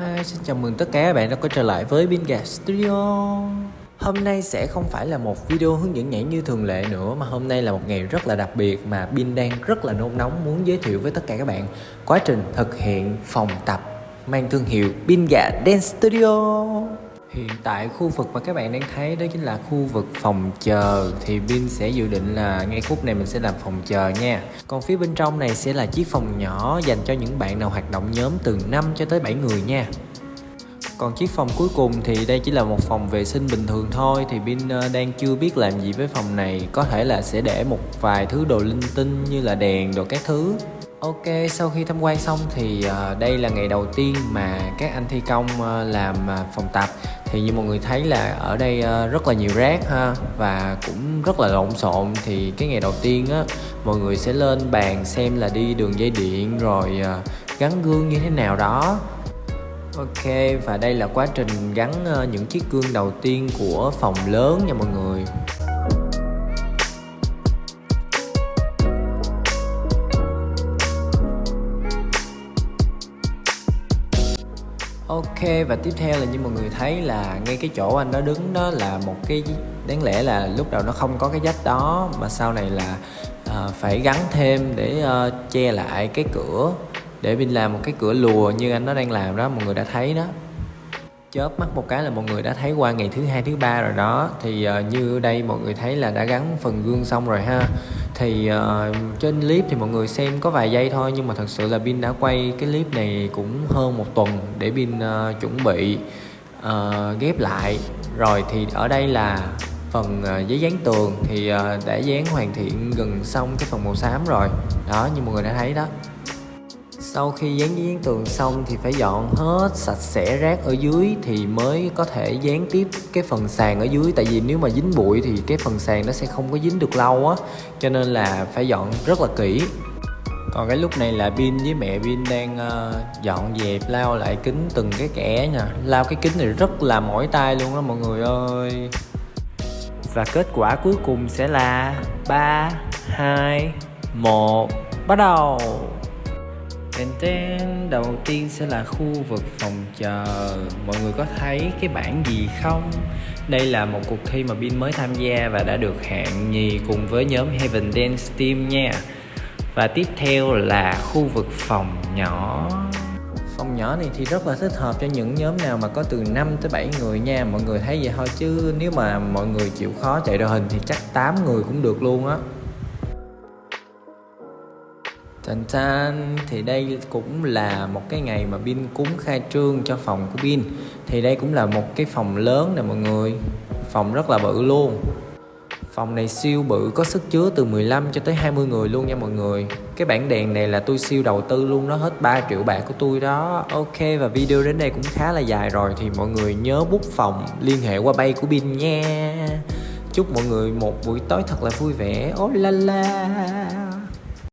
Hi, xin chào mừng tất cả các bạn đã quay trở lại với Binga Studio. Hôm nay sẽ không phải là một video hướng dẫn nhảy như thường lệ nữa Mà hôm nay là một ngày rất là đặc biệt mà Bin đang rất là nôn nóng muốn giới thiệu với tất cả các bạn. Quá trình thực hiện phòng tập mang thương hiệu Binga Dance Studio. Hiện tại khu vực mà các bạn đang thấy đó chính là khu vực phòng chờ. Thì Bin sẽ dự định là ngay khúc này mình sẽ làm phòng chờ nha. Còn phía bên trong này sẽ là chiếc phòng nhỏ dành cho những bạn nào hoạt động nhóm từ 5 cho tới 7 người nha. Còn chiếc phòng cuối cùng thì đây chỉ là một phòng vệ sinh bình thường thôi. Thì Bin ờ, đang chưa biết làm gì với phòng này. Có thể là sẽ để một vài thứ đồ linh tinh như là đèn đồ các thứ. Ok, sau khi tham quan xong thì ờ, đây là ngày đầu tiên mà các anh thi công ờ, làm phòng tập thì như mọi người thấy là ở đây ờ, rất là nhiều rác ha, và cũng rất là lộn xộn. Thì cái ngày đầu tiên á, mọi người sẽ lên bàn xem là đi đường dây điện rồi ờ, gắn gương như thế nào đó. Ok, và đây là quá trình gắn ờ, những chiếc gương đầu tiên của phòng lớn nha mọi người. Ok và tiếp theo là như mọi người thấy là ngay cái chỗ anh đó đứng đó là một cái đáng lẽ là lúc đầu nó không có cái dách đó mà sau này là uh, phải gắn thêm để uh, che lại cái cửa để mình làm một cái cửa lùa như anh nó đang làm đó mọi người đã thấy đó chớp mắt một cái là mọi người đã thấy qua ngày thứ hai thứ ba rồi đó. Thì uh, như đây mọi người thấy là đã gắn phần gương xong rồi ha. Thì uh, trên clip thì mọi người xem có vài giây thôi nhưng mà thật sự là pin đã quay cái clip này cũng hơn một tuần để pin uh, chuẩn bị uh, ghép lại. Rồi thì ở đây là phần uh, giấy dán tường. Thì uh, đã dán hoàn thiện gần xong cái phần màu xám rồi. Đó như mọi người đã thấy đó sau khi dán giấy dán tường xong thì phải dọn hết sạch sẽ rác ở dưới thì mới có thể dán tiếp cái phần sàn ở dưới. Tại vì nếu mà dính bụi thì cái phần sàn nó sẽ không có dính được lâu á cho nên là phải dọn rất là kỹ. Còn cái lúc này là pin với mẹ pin đang uh, dọn dẹp lau lại kính từng cái kẽ nha. Lau cái kính này rất là mỏi tay luôn đó mọi người ơi. Và kết quả cuối cùng sẽ là 3 2 1 bắt đầu. Tên tên đầu tiên sẽ là khu vực phòng chờ. Mọi người có thấy cái bảng gì không? Đây là một cuộc thi mà Bin mới tham gia và đã được hạng nhì cùng với nhóm Heaven Dance Team nha. Và tiếp theo là khu vực phòng nhỏ. Phòng nhỏ này thì rất là thích hợp cho những nhóm nào mà có từ 5 tới 7 người nha. Mọi người thấy vậy thôi chứ nếu mà mọi người chịu khó chạy đội hình thì chắc 8 người cũng được luôn á. Tàn san thì đây cũng là một cái ngày mà Bin cúng khai trương cho phòng của Bin. Thì đây cũng là một cái phòng lớn nè mọi người. Phòng rất là bự luôn. Phòng này siêu bự, có sức chứa từ 15 cho tới 20 người luôn nha mọi người. Cái bảng đèn này là tôi siêu đầu tư luôn, nó hết 3 triệu bạc của tôi đó. Ok, và video đến đây cũng khá là dài rồi, Thì mọi người nhớ bút phòng liên hệ qua bay của Bin nha. Chúc mọi người một buổi tối thật là vui vẻ. Ô la la.